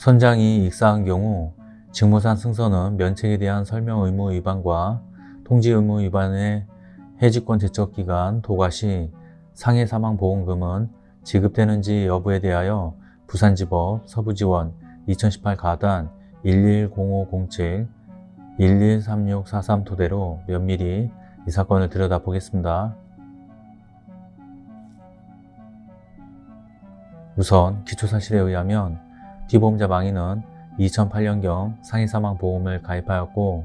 선장이 익사한 경우 직무상 승선은 면책에 대한 설명 의무 위반과 통지 의무 위반의 해지권 제척 기간 도과 시 상해 사망 보험금은 지급되는지 여부에 대하여 부산지법 서부지원 2018 가단 110507 113643 토대로 면밀히 이 사건을 들여다보겠습니다. 우선 기초사실에 의하면 피보험자 망인은 2008년경 상해사망보험을 가입하였고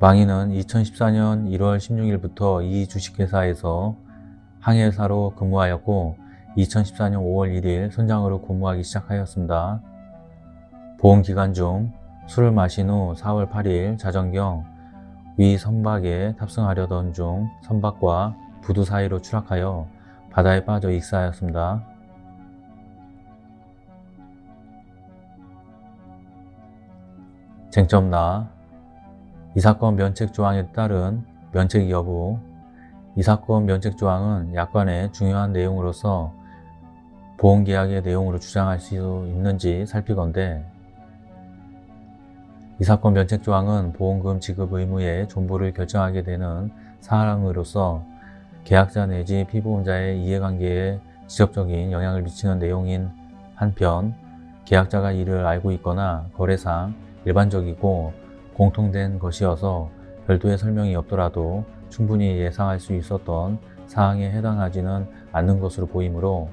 망인은 2014년 1월 16일부터 이 주식회사에서 항해사로 근무하였고 2014년 5월 1일 선장으로 근무하기 시작하였습니다. 보험기간 중 술을 마신 후 4월 8일 자정경 위 선박에 탑승하려던 중 선박과 부두 사이로 추락하여 바다에 빠져 익사하였습니다. 쟁점 나, 이 사건 면책 조항에 따른 면책 여부, 이 사건 면책 조항은 약관의 중요한 내용으로서 보험계약의 내용으로 주장할 수 있는지 살피건대 이 사건 면책 조항은 보험금 지급 의무의 존보를 결정하게 되는 사항으로서 계약자 내지 피보험자의 이해관계에 직접적인 영향을 미치는 내용인 한편 계약자가 이를 알고 있거나 거래상 일반적이고 공통된 것이어서 별도의 설명이 없더라도 충분히 예상할 수 있었던 사항에 해당하지는 않는 것으로 보이므로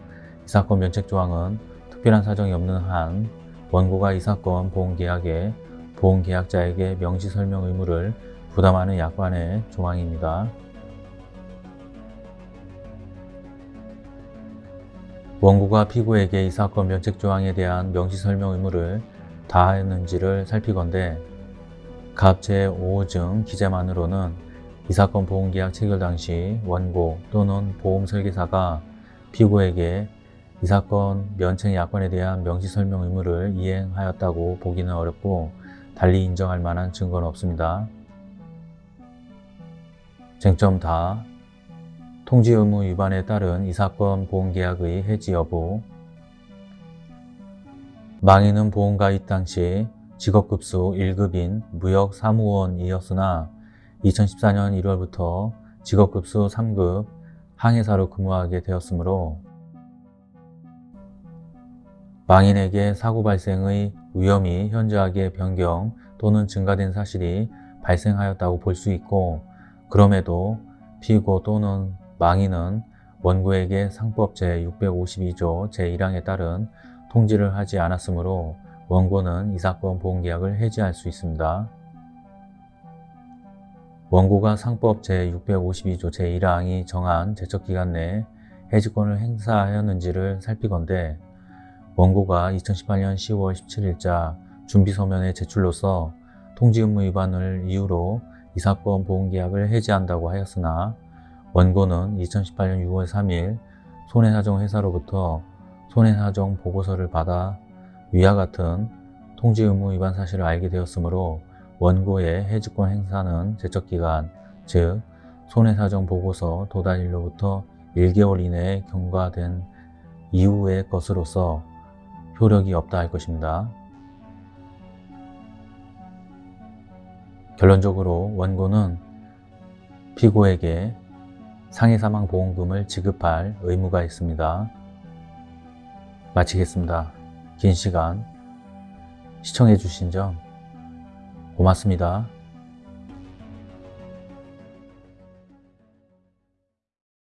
이 사건 면책조항은 특별한 사정이 없는 한 원고가 이 사건 보험계약에 보험계약자에게 명시 설명 의무를 부담하는 약관의 조항입니다. 원고가 피고에게 이 사건 면책조항에 대한 명시 설명 의무를 다하였는지를 살피건대 갑 제5호증 기재만으로는 이 사건 보험계약 체결 당시 원고 또는 보험설계사가 피고에게 이 사건 면책 약관에 대한 명시설명 의무를 이행하였다고 보기는 어렵고 달리 인정할 만한 증거는 없습니다. 쟁점 다 통지 의무 위반에 따른 이 사건 보험계약의 해지 여부 망인은 보험가 입 당시 직업급수 1급인 무역사무원이었으나 2014년 1월부터 직업급수 3급 항해사로 근무하게 되었으므로 망인에게 사고 발생의 위험이 현저하게 변경 또는 증가된 사실이 발생하였다고 볼 수 있고 그럼에도 피고 또는 망인은 원고에게 상법 제652조 제1항에 따른 통지를 하지 않았으므로 원고는 이 사건 보험계약을 해지할 수 있습니다. 원고가 상법 제652조 제1항이 정한 제척기간 내 해지권을 행사하였는지를 살피건대 원고가 2018년 10월 17일자 준비서면의 제출로서 통지 의무 위반을 이유로 이 사건 보험계약을 해지한다고 하였으나 원고는 2018년 6월 3일 손해사정회사로부터 손해사정 보고서를 받아 위와 같은 통지 의무 위반 사실을 알게 되었으므로 원고의 해지권 행사는 제척기간, 즉 손해사정 보고서 도달일로부터 1개월 이내에 경과된 이후의 것으로서 효력이 없다 할 것입니다. 결론적으로 원고는 피고에게 상해사망보험금을 지급할 의무가 있습니다. 마치겠습니다. 긴 시간 시청해 주신 점 고맙습니다.